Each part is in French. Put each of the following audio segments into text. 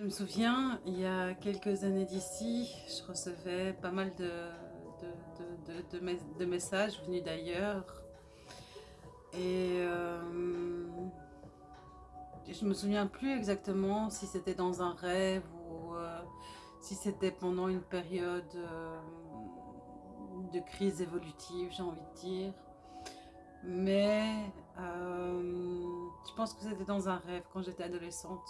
Je me souviens, il y a quelques années d'ici, je recevais pas mal de, messages venus d'ailleurs. Et euh, je me souviens plus exactement si c'était dans un rêve ou euh, si c'était pendant une période euh, de crise évolutive, j'ai envie de dire. Mais je pense que c'était dans un rêve quand j'étais adolescente.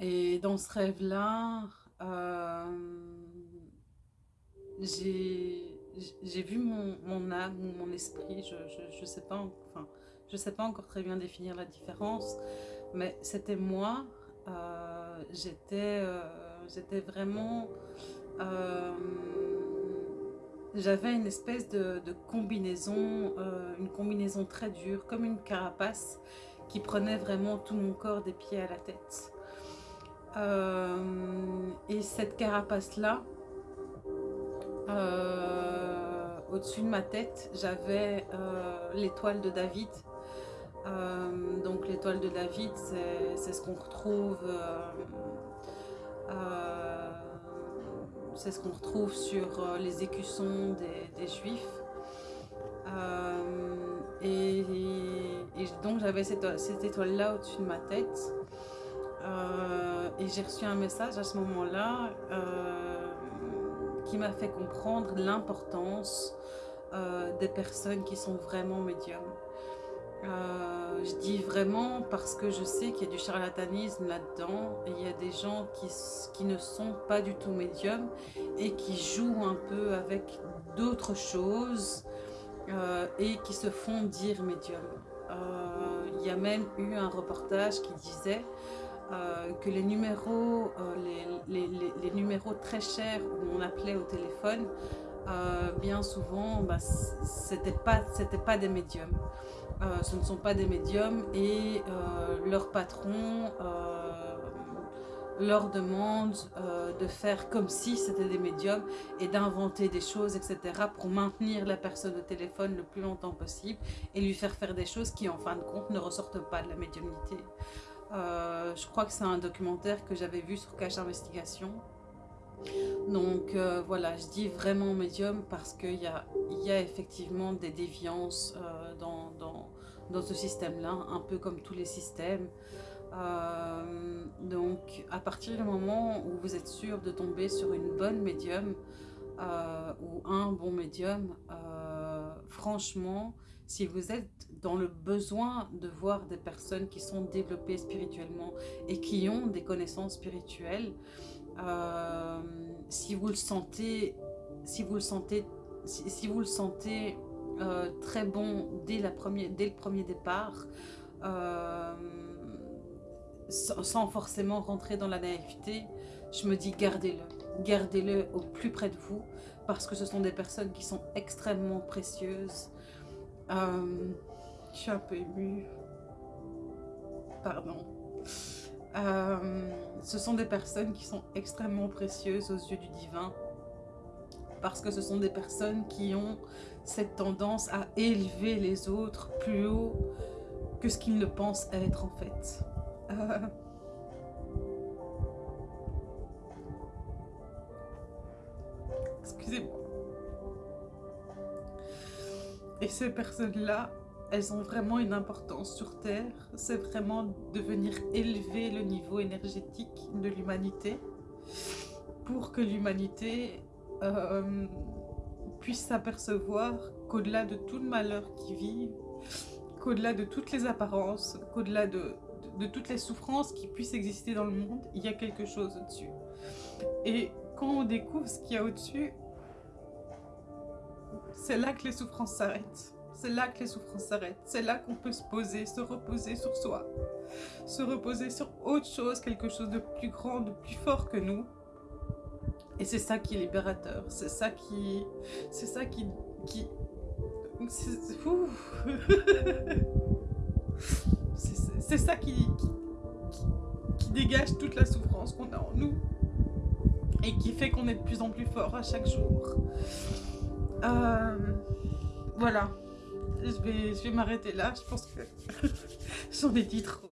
Et dans ce rêve-là, euh, j'ai vu mon, âme ou mon esprit, je ne sais, pas, enfin, je sais pas encore très bien définir la différence, mais c'était moi, euh, euh, j'étais vraiment... J'avais une espèce de, de combinaison, une combinaison très dure, comme une carapace qui prenait vraiment tout mon corps des pieds à la tête. Euh, et cette carapace-là, euh, au-dessus de ma tête, j'avais euh, l'étoile de David. donc l'étoile de David, c'est ce qu'on retrouve c'est ce qu'on retrouve sur les écussons des, juifs. et, donc j'avais cette, cette étoile-là au-dessus de ma tête. Euh, et j'ai reçu un message à ce moment-là euh, qui m'a fait comprendre l'importance euh, des personnes qui sont vraiment médiums. je dis vraiment parce que je sais qu'il y a du charlatanisme là-dedans il y a des gens qui, qui, ne sont pas du tout médiums et qui jouent un peu avec d'autres choses et qui se font dire médium. il y a même eu un reportage qui disait euh, que les numéros, euh, les, numéros très chers où on appelait au téléphone, euh, bien souvent, bah, c'était pas, pas des médiums. ce ne sont pas des médiums et leur patron leur demande de faire comme si c'était des médiums et d'inventer des choses, etc. pour maintenir la personne au téléphone le plus longtemps possible et lui faire faire des choses qui, en fin de compte, ne ressortent pas de la médiumnité. Euh, je crois que c'est un documentaire que j'avais vu sur Cache Investigation. Donc euh, voilà, je dis vraiment médium parce qu'il y a, effectivement des déviances euh, dans, ce système-là, un peu comme tous les systèmes. donc à partir du moment où vous êtes sûr de tomber sur une bonne médium ou un bon médium, franchement, si vous êtes dans le besoin de voir des personnes qui sont développées spirituellement et qui ont des connaissances spirituelles, euh, si vous le sentez, si vous le sentez, si, vous le sentez euh, très bon dès, le premier départ, euh, sans forcément rentrer dans la naïveté, je me dis gardez-le, gardez-le au plus près de vous parce que ce sont des personnes qui sont extrêmement précieuses, je suis un peu émue. Pardon. Euh, ce sont des personnes qui sont extrêmement précieuses aux yeux du divin parce que ce sont des personnes qui ont cette tendance à élever les autres plus haut que ce qu'ils ne pensent être en fait. Euh, excusez-moi. Et ces personnes-là, elles ont vraiment une importance sur Terre. C'est vraiment de venir élever le niveau énergétique de l'humanité pour que l'humanité euh, puisse s'apercevoir qu'au-delà de tout le malheur qu'ils vivent, qu'au-delà de toutes les apparences, qu'au-delà de, de, toutes les souffrances qui puissent exister dans le monde, il y a quelque chose au-dessus. Et quand on découvre ce qu'il y a au-dessus, c'est là que les souffrances s'arrêtent. C'est là que les souffrances s'arrêtent. C'est là qu'on peut se poser, se reposer sur soi. Se reposer sur autre chose, quelque chose de plus grand, de plus fort que nous. Et c'est ça qui est libérateur. C'est ça qui... C'est ça qui... qui c'est ça qui, qui, qui dégage toute la souffrance qu'on a en nous et qui fait qu'on est de plus en plus fort à chaque jour. Euh, voilà. Je vais, m'arrêter là. Je pense que j'en ai dit trop.